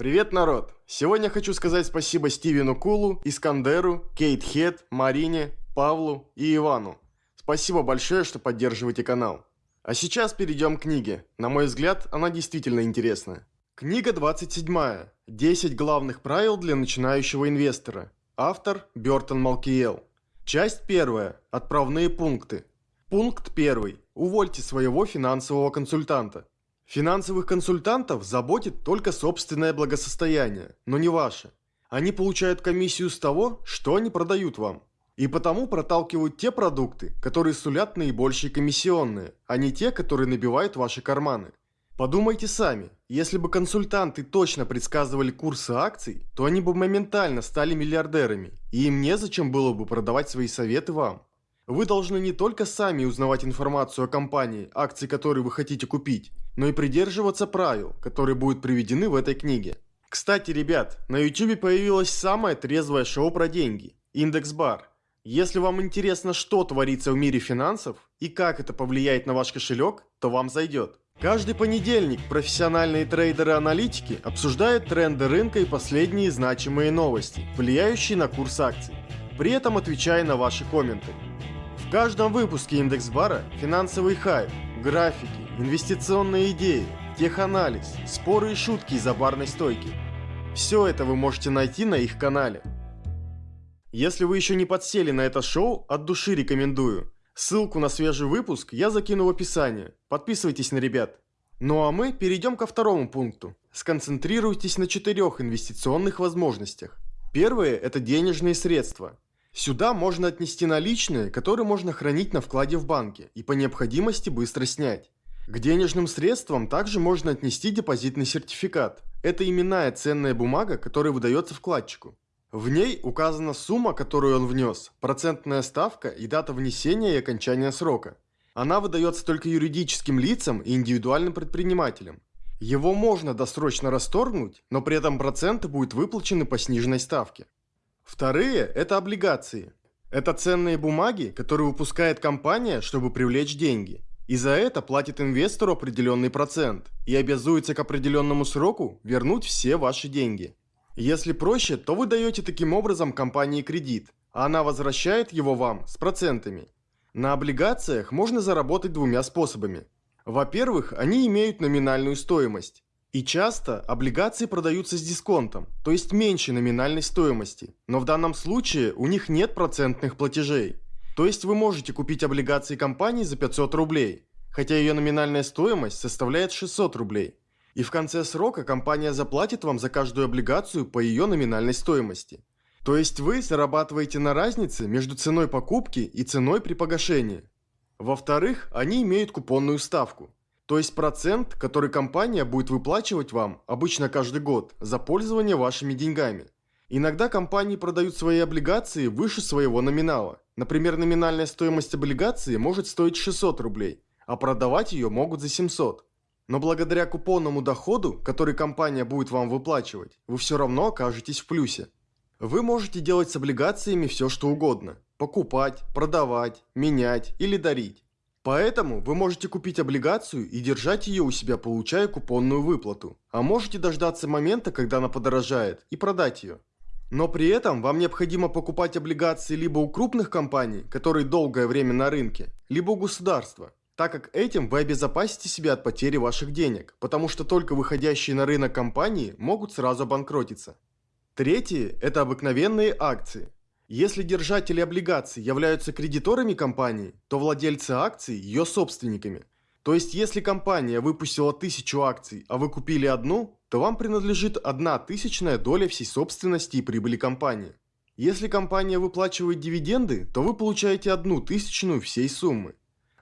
Привет, народ! Сегодня хочу сказать спасибо Стивену Кулу, Искандеру, Кейт Хед, Марине, Павлу и Ивану. Спасибо большое, что поддерживаете канал. А сейчас перейдем к книге. На мой взгляд, она действительно интересная. Книга 27. 10 главных правил для начинающего инвестора. Автор Бертон Малкиел. Часть 1. Отправные пункты. Пункт 1. Увольте своего финансового консультанта. Финансовых консультантов заботит только собственное благосостояние, но не ваше. Они получают комиссию с того, что они продают вам. И потому проталкивают те продукты, которые сулят наибольшие комиссионные, а не те, которые набивают ваши карманы. Подумайте сами, если бы консультанты точно предсказывали курсы акций, то они бы моментально стали миллиардерами, и им незачем было бы продавать свои советы вам. Вы должны не только сами узнавать информацию о компании, акции которой вы хотите купить, но и придерживаться правил, которые будут приведены в этой книге. Кстати, ребят, на YouTube появилось самое трезвое шоу про деньги – Индекс Бар. Если вам интересно, что творится в мире финансов и как это повлияет на ваш кошелек, то вам зайдет. Каждый понедельник профессиональные трейдеры-аналитики обсуждают тренды рынка и последние значимые новости, влияющие на курс акций, при этом отвечая на ваши комменты. В каждом выпуске Индекс Бара финансовый хайп, графики, инвестиционные идеи, теханализ, споры и шутки из-за барной стойки. Все это вы можете найти на их канале. Если вы еще не подсели на это шоу, от души рекомендую. Ссылку на свежий выпуск я закину в описание. Подписывайтесь на ребят. Ну а мы перейдем ко второму пункту. Сконцентрируйтесь на четырех инвестиционных возможностях. Первое – это денежные средства. Сюда можно отнести наличные, которые можно хранить на вкладе в банке и по необходимости быстро снять. К денежным средствам также можно отнести депозитный сертификат. Это именная ценная бумага, которая выдается вкладчику. В ней указана сумма, которую он внес, процентная ставка и дата внесения и окончания срока. Она выдается только юридическим лицам и индивидуальным предпринимателям. Его можно досрочно расторгнуть, но при этом проценты будут выплачены по сниженной ставке. Вторые – это облигации. Это ценные бумаги, которые выпускает компания, чтобы привлечь деньги. И за это платит инвестору определенный процент и обязуется к определенному сроку вернуть все ваши деньги. Если проще, то вы даете таким образом компании кредит, а она возвращает его вам с процентами. На облигациях можно заработать двумя способами. Во-первых, они имеют номинальную стоимость. И часто облигации продаются с дисконтом, то есть меньше номинальной стоимости, но в данном случае у них нет процентных платежей. То есть вы можете купить облигации компании за 500 рублей, хотя ее номинальная стоимость составляет 600 рублей. И в конце срока компания заплатит вам за каждую облигацию по ее номинальной стоимости. То есть вы зарабатываете на разнице между ценой покупки и ценой при погашении. Во-вторых, они имеют купонную ставку. То есть процент, который компания будет выплачивать вам обычно каждый год за пользование вашими деньгами. Иногда компании продают свои облигации выше своего номинала. Например, номинальная стоимость облигации может стоить 600 рублей, а продавать ее могут за 700. Но благодаря купонному доходу, который компания будет вам выплачивать, вы все равно окажетесь в плюсе. Вы можете делать с облигациями все что угодно. Покупать, продавать, менять или дарить. Поэтому вы можете купить облигацию и держать ее у себя, получая купонную выплату. А можете дождаться момента, когда она подорожает, и продать ее. Но при этом вам необходимо покупать облигации либо у крупных компаний, которые долгое время на рынке, либо у государства, так как этим вы обезопасите себя от потери ваших денег, потому что только выходящие на рынок компании могут сразу обанкротиться. Третье – это обыкновенные акции – если держатели облигаций являются кредиторами компании, то владельцы акций – ее собственниками. То есть, если компания выпустила тысячу акций, а вы купили одну, то вам принадлежит одна тысячная доля всей собственности и прибыли компании. Если компания выплачивает дивиденды, то вы получаете одну тысячную всей суммы.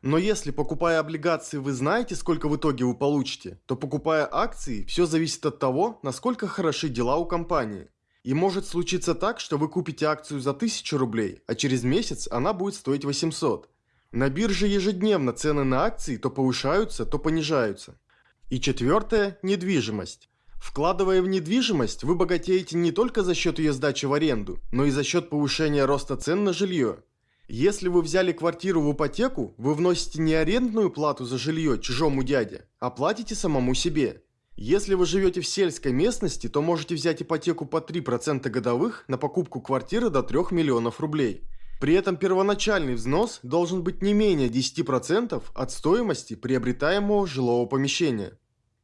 Но если, покупая облигации, вы знаете, сколько в итоге вы получите, то покупая акции, все зависит от того, насколько хороши дела у компании. И может случиться так, что вы купите акцию за 1000 рублей, а через месяц она будет стоить 800. На бирже ежедневно цены на акции то повышаются, то понижаются. И четвертое – недвижимость. Вкладывая в недвижимость, вы богатеете не только за счет ее сдачи в аренду, но и за счет повышения роста цен на жилье. Если вы взяли квартиру в ипотеку, вы вносите не арендную плату за жилье чужому дяде, а платите самому себе. Если вы живете в сельской местности, то можете взять ипотеку по 3% годовых на покупку квартиры до 3 миллионов рублей. При этом первоначальный взнос должен быть не менее 10% от стоимости приобретаемого жилого помещения.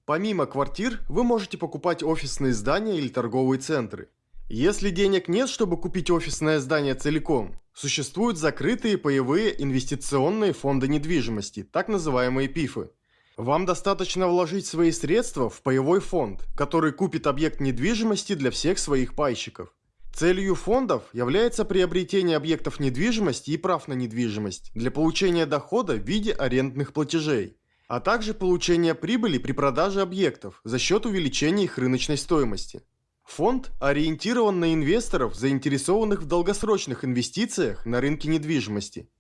Помимо квартир, вы можете покупать офисные здания или торговые центры. Если денег нет, чтобы купить офисное здание целиком, существуют закрытые паевые инвестиционные фонды недвижимости, так называемые ПИФы. Вам достаточно вложить свои средства в паевой фонд, который купит объект недвижимости для всех своих пайщиков. Целью фондов является приобретение объектов недвижимости и прав на недвижимость для получения дохода в виде арендных платежей, а также получения прибыли при продаже объектов за счет увеличения их рыночной стоимости. Фонд ориентирован на инвесторов, заинтересованных в долгосрочных инвестициях на рынке недвижимости.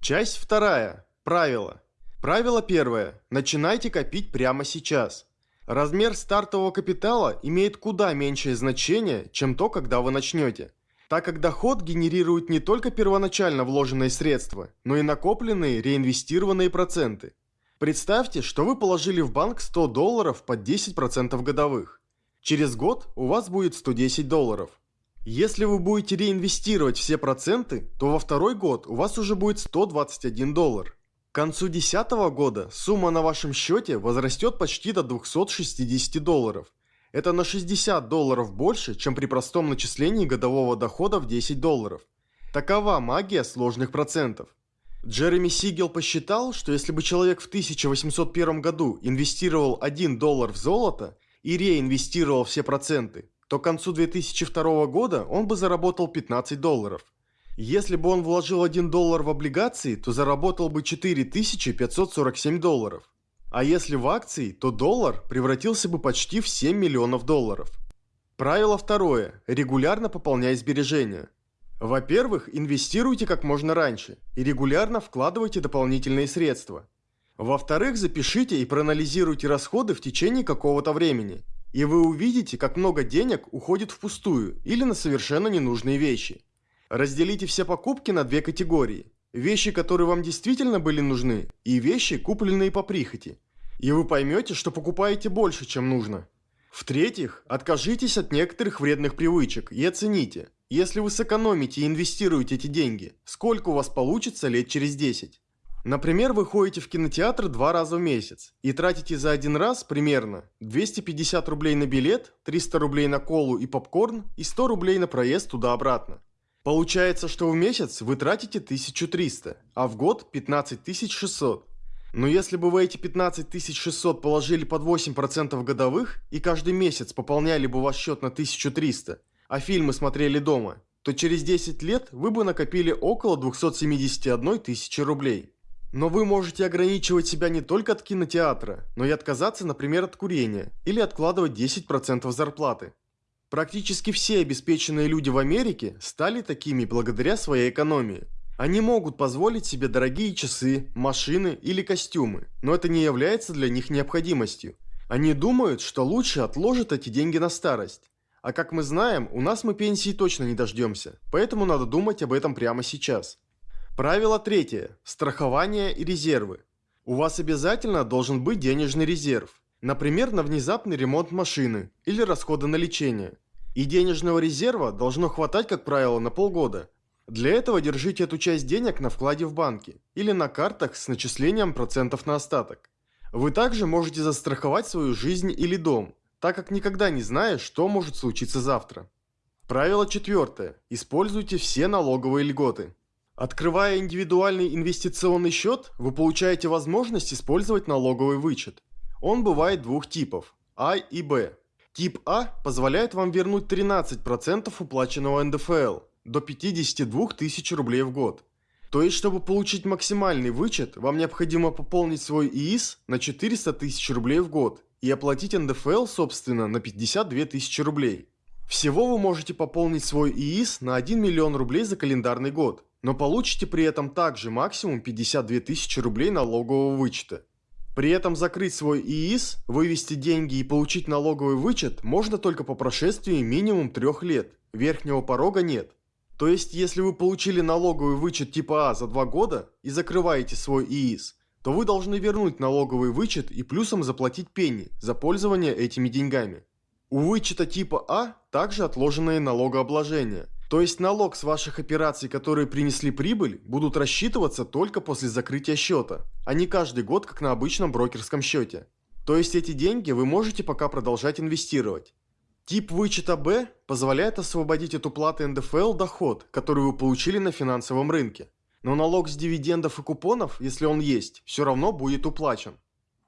Часть вторая. Правила. Правило первое. Начинайте копить прямо сейчас. Размер стартового капитала имеет куда меньшее значение, чем то, когда вы начнете. Так как доход генерирует не только первоначально вложенные средства, но и накопленные реинвестированные проценты. Представьте, что вы положили в банк 100 долларов под 10% годовых. Через год у вас будет 110 долларов. Если вы будете реинвестировать все проценты, то во второй год у вас уже будет 121 доллар. К концу 2010 года сумма на вашем счете возрастет почти до 260 долларов. Это на 60 долларов больше, чем при простом начислении годового дохода в 10 долларов. Такова магия сложных процентов. Джереми Сигел посчитал, что если бы человек в 1801 году инвестировал 1 доллар в золото и реинвестировал все проценты, то к концу 2002 года он бы заработал 15 долларов. Если бы он вложил 1 доллар в облигации, то заработал бы 4547 долларов. А если в акции, то доллар превратился бы почти в 7 миллионов долларов. Правило второе. Регулярно пополняй сбережения. Во-первых, инвестируйте как можно раньше и регулярно вкладывайте дополнительные средства. Во-вторых, запишите и проанализируйте расходы в течение какого-то времени, и вы увидите, как много денег уходит впустую или на совершенно ненужные вещи. Разделите все покупки на две категории. Вещи, которые вам действительно были нужны, и вещи, купленные по прихоти. И вы поймете, что покупаете больше, чем нужно. В-третьих, откажитесь от некоторых вредных привычек и оцените, если вы сэкономите и инвестируете эти деньги, сколько у вас получится лет через 10. Например, вы ходите в кинотеатр два раза в месяц и тратите за один раз примерно 250 рублей на билет, 300 рублей на колу и попкорн и 100 рублей на проезд туда-обратно. Получается, что в месяц вы тратите 1300, а в год 15600. Но если бы вы эти 15600 положили под 8% годовых и каждый месяц пополняли бы ваш счет на 1300, а фильмы смотрели дома, то через 10 лет вы бы накопили около 271 тысячи рублей. Но вы можете ограничивать себя не только от кинотеатра, но и отказаться, например, от курения или откладывать 10% зарплаты. Практически все обеспеченные люди в Америке стали такими благодаря своей экономии. Они могут позволить себе дорогие часы, машины или костюмы, но это не является для них необходимостью. Они думают, что лучше отложат эти деньги на старость. А как мы знаем, у нас мы пенсии точно не дождемся, поэтому надо думать об этом прямо сейчас. Правило третье. Страхование и резервы. У вас обязательно должен быть денежный резерв. Например, на внезапный ремонт машины или расходы на лечение. И денежного резерва должно хватать, как правило, на полгода. Для этого держите эту часть денег на вкладе в банке или на картах с начислением процентов на остаток. Вы также можете застраховать свою жизнь или дом, так как никогда не знаешь, что может случиться завтра. Правило четвертое. Используйте все налоговые льготы. Открывая индивидуальный инвестиционный счет, вы получаете возможность использовать налоговый вычет. Он бывает двух типов – А и Б. Тип А позволяет вам вернуть 13% уплаченного НДФЛ до 52 тысяч рублей в год. То есть, чтобы получить максимальный вычет, вам необходимо пополнить свой ИИС на 400 тысяч рублей в год и оплатить НДФЛ, собственно, на 52 тысячи рублей. Всего вы можете пополнить свой ИИС на 1 миллион рублей за календарный год, но получите при этом также максимум 52 тысячи рублей налогового вычета. При этом закрыть свой ИИС, вывести деньги и получить налоговый вычет можно только по прошествии минимум трех лет. Верхнего порога нет. То есть, если вы получили налоговый вычет типа А за два года и закрываете свой ИИС, то вы должны вернуть налоговый вычет и плюсом заплатить пени за пользование этими деньгами. У вычета типа А также отложенное налогообложение, то есть налог с ваших операций, которые принесли прибыль, будут рассчитываться только после закрытия счета, а не каждый год, как на обычном брокерском счете. То есть эти деньги вы можете пока продолжать инвестировать. Тип вычета Б позволяет освободить от уплаты НДФЛ доход, который вы получили на финансовом рынке. Но налог с дивидендов и купонов, если он есть, все равно будет уплачен.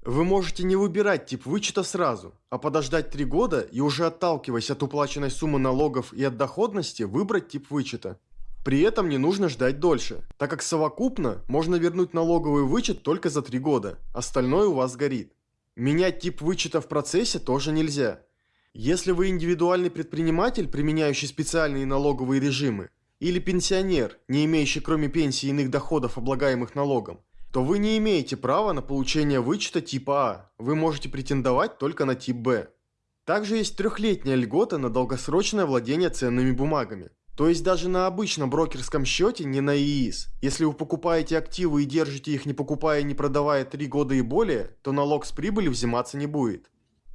Вы можете не выбирать тип вычета сразу, а подождать 3 года и уже отталкиваясь от уплаченной суммы налогов и от доходности выбрать тип вычета. При этом не нужно ждать дольше, так как совокупно можно вернуть налоговый вычет только за 3 года, остальное у вас горит. Менять тип вычета в процессе тоже нельзя, если вы индивидуальный предприниматель, применяющий специальные налоговые режимы, или пенсионер, не имеющий кроме пенсии иных доходов, облагаемых налогом, то вы не имеете права на получение вычета типа А, вы можете претендовать только на тип Б. Также есть трехлетняя льгота на долгосрочное владение ценными бумагами. То есть даже на обычном брокерском счете, не на ИИС, если вы покупаете активы и держите их не покупая и не продавая 3 года и более, то налог с прибыли взиматься не будет.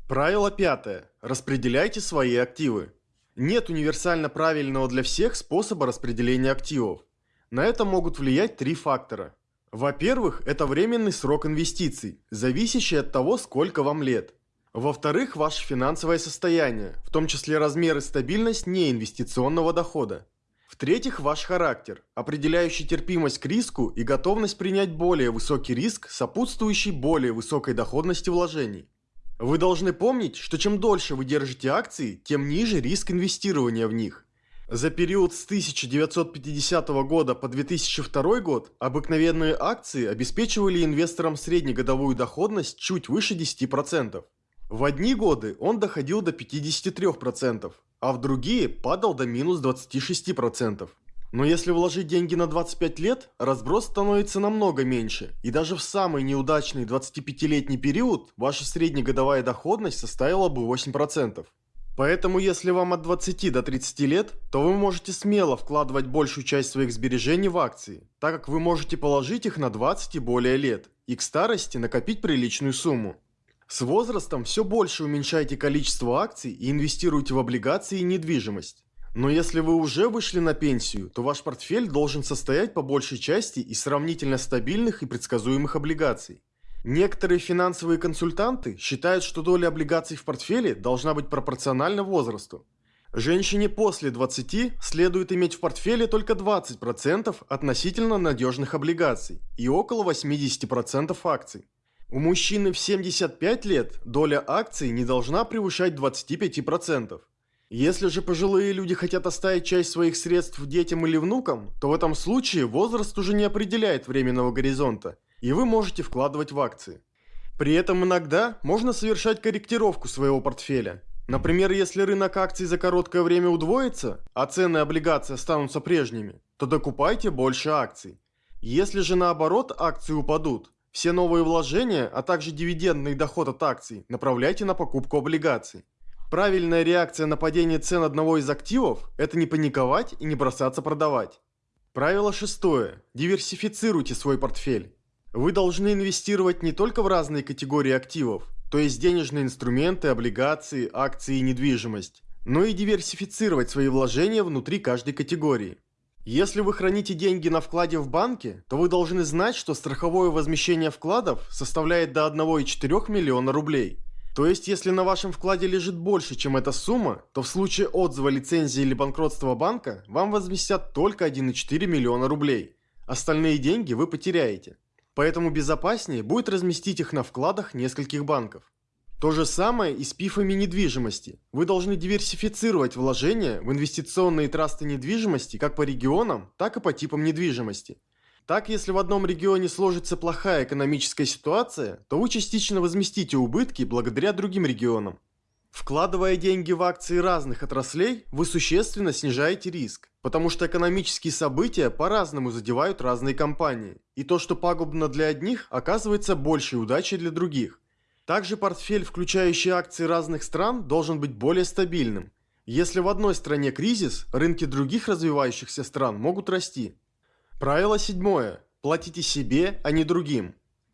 Правило пятое. Распределяйте свои активы. Нет универсально правильного для всех способа распределения активов. На это могут влиять три фактора. Во-первых, это временный срок инвестиций, зависящий от того, сколько вам лет. Во-вторых, ваше финансовое состояние, в том числе размер и стабильность неинвестиционного дохода. В-третьих, ваш характер, определяющий терпимость к риску и готовность принять более высокий риск, сопутствующий более высокой доходности вложений. Вы должны помнить, что чем дольше вы держите акции, тем ниже риск инвестирования в них. За период с 1950 года по 2002 год обыкновенные акции обеспечивали инвесторам среднегодовую доходность чуть выше 10%. В одни годы он доходил до 53%, а в другие падал до минус 26%. Но если вложить деньги на 25 лет, разброс становится намного меньше, и даже в самый неудачный 25-летний период ваша среднегодовая доходность составила бы 8%. Поэтому если вам от 20 до 30 лет, то вы можете смело вкладывать большую часть своих сбережений в акции, так как вы можете положить их на 20 и более лет, и к старости накопить приличную сумму. С возрастом все больше уменьшайте количество акций и инвестируйте в облигации и недвижимость. Но если вы уже вышли на пенсию, то ваш портфель должен состоять по большей части из сравнительно стабильных и предсказуемых облигаций. Некоторые финансовые консультанты считают, что доля облигаций в портфеле должна быть пропорциональна возрасту. Женщине после 20 следует иметь в портфеле только 20% относительно надежных облигаций и около 80% акций. У мужчины в 75 лет доля акций не должна превышать 25%. Если же пожилые люди хотят оставить часть своих средств детям или внукам, то в этом случае возраст уже не определяет временного горизонта, и вы можете вкладывать в акции. При этом иногда можно совершать корректировку своего портфеля. Например, если рынок акций за короткое время удвоится, а цены облигаций останутся прежними, то докупайте больше акций. Если же наоборот акции упадут, все новые вложения, а также дивидендный доход от акций направляйте на покупку облигаций. Правильная реакция на падение цен одного из активов – это не паниковать и не бросаться продавать. Правило шестое. Диверсифицируйте свой портфель. Вы должны инвестировать не только в разные категории активов, то есть денежные инструменты, облигации, акции и недвижимость, но и диверсифицировать свои вложения внутри каждой категории. Если вы храните деньги на вкладе в банке, то вы должны знать, что страховое возмещение вкладов составляет до 1,4 миллиона рублей – то есть, если на вашем вкладе лежит больше, чем эта сумма, то в случае отзыва лицензии или банкротства банка, вам возместят только 1,4 миллиона рублей. Остальные деньги вы потеряете. Поэтому безопаснее будет разместить их на вкладах нескольких банков. То же самое и с пифами недвижимости. Вы должны диверсифицировать вложения в инвестиционные трасты недвижимости как по регионам, так и по типам недвижимости. Так, если в одном регионе сложится плохая экономическая ситуация, то вы частично возместите убытки благодаря другим регионам. Вкладывая деньги в акции разных отраслей, вы существенно снижаете риск, потому что экономические события по-разному задевают разные компании, и то, что пагубно для одних, оказывается большей удачей для других. Также портфель, включающий акции разных стран, должен быть более стабильным. Если в одной стране кризис, рынки других развивающихся стран могут расти. Правило седьмое. Платите себе, а не другим.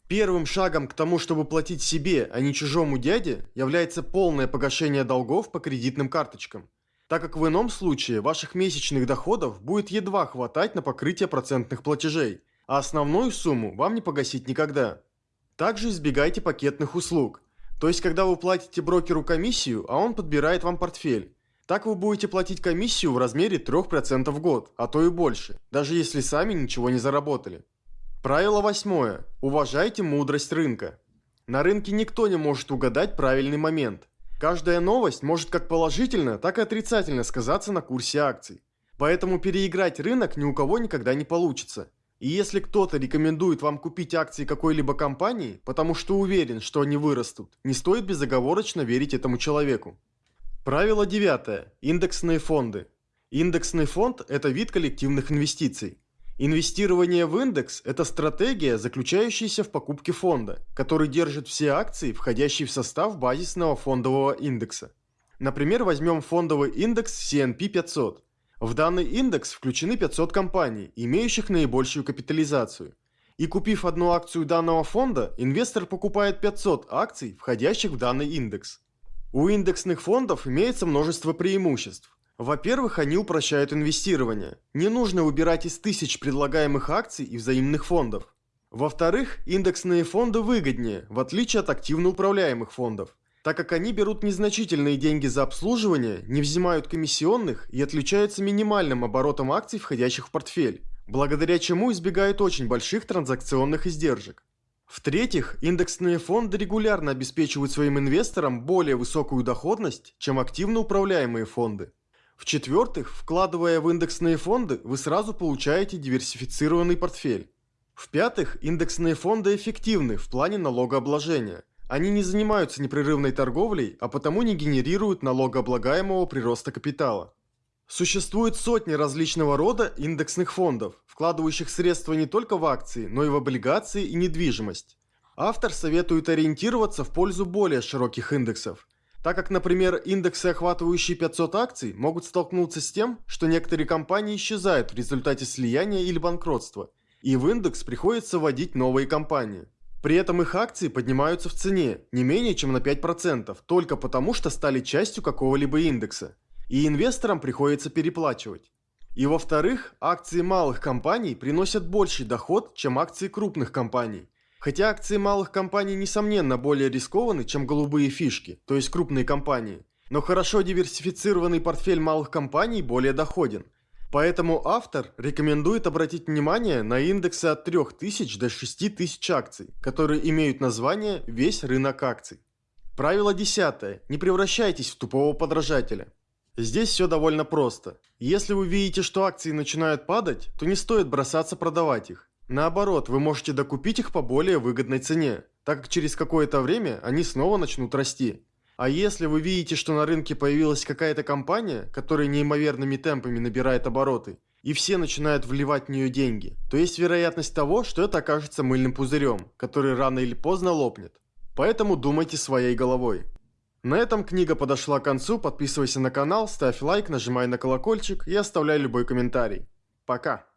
Первым шагом к тому, чтобы платить себе, а не чужому дяде, является полное погашение долгов по кредитным карточкам. Так как в ином случае ваших месячных доходов будет едва хватать на покрытие процентных платежей, а основную сумму вам не погасить никогда. Также избегайте пакетных услуг. То есть, когда вы платите брокеру комиссию, а он подбирает вам портфель. Так вы будете платить комиссию в размере 3% в год, а то и больше, даже если сами ничего не заработали. Правило восьмое. Уважайте мудрость рынка. На рынке никто не может угадать правильный момент. Каждая новость может как положительно, так и отрицательно сказаться на курсе акций. Поэтому переиграть рынок ни у кого никогда не получится. И если кто-то рекомендует вам купить акции какой-либо компании, потому что уверен, что они вырастут, не стоит безоговорочно верить этому человеку. Правило девятое. Индексные фонды. Индексный фонд – это вид коллективных инвестиций. Инвестирование в индекс – это стратегия, заключающаяся в покупке фонда, который держит все акции, входящие в состав базисного фондового индекса. Например, возьмем фондовый индекс C&P 500. В данный индекс включены 500 компаний, имеющих наибольшую капитализацию. И купив одну акцию данного фонда, инвестор покупает 500 акций, входящих в данный индекс. У индексных фондов имеется множество преимуществ. Во-первых, они упрощают инвестирование. Не нужно выбирать из тысяч предлагаемых акций и взаимных фондов. Во-вторых, индексные фонды выгоднее, в отличие от активно управляемых фондов, так как они берут незначительные деньги за обслуживание, не взимают комиссионных и отличаются минимальным оборотом акций, входящих в портфель, благодаря чему избегают очень больших транзакционных издержек. В-третьих, индексные фонды регулярно обеспечивают своим инвесторам более высокую доходность, чем активно управляемые фонды. В-четвертых, вкладывая в индексные фонды, вы сразу получаете диверсифицированный портфель. В-пятых, индексные фонды эффективны в плане налогообложения. Они не занимаются непрерывной торговлей, а потому не генерируют налогооблагаемого прироста капитала. Существует сотни различного рода индексных фондов, вкладывающих средства не только в акции, но и в облигации и недвижимость. Автор советует ориентироваться в пользу более широких индексов – так как, например, индексы, охватывающие 500 акций, могут столкнуться с тем, что некоторые компании исчезают в результате слияния или банкротства, и в индекс приходится вводить новые компании. При этом их акции поднимаются в цене не менее чем на 5%, только потому что стали частью какого-либо индекса, и инвесторам приходится переплачивать. И во-вторых, акции малых компаний приносят больший доход, чем акции крупных компаний – Хотя акции малых компаний несомненно более рискованы, чем голубые фишки, то есть крупные компании. Но хорошо диверсифицированный портфель малых компаний более доходен. Поэтому автор рекомендует обратить внимание на индексы от 3000 до 6000 акций, которые имеют название «Весь рынок акций». Правило десятое. Не превращайтесь в тупого подражателя. Здесь все довольно просто. Если вы видите, что акции начинают падать, то не стоит бросаться продавать их. Наоборот, вы можете докупить их по более выгодной цене, так как через какое-то время они снова начнут расти. А если вы видите, что на рынке появилась какая-то компания, которая неимоверными темпами набирает обороты, и все начинают вливать в нее деньги, то есть вероятность того, что это окажется мыльным пузырем, который рано или поздно лопнет. Поэтому думайте своей головой. На этом книга подошла к концу, подписывайся на канал, ставь лайк, нажимай на колокольчик и оставляй любой комментарий. Пока!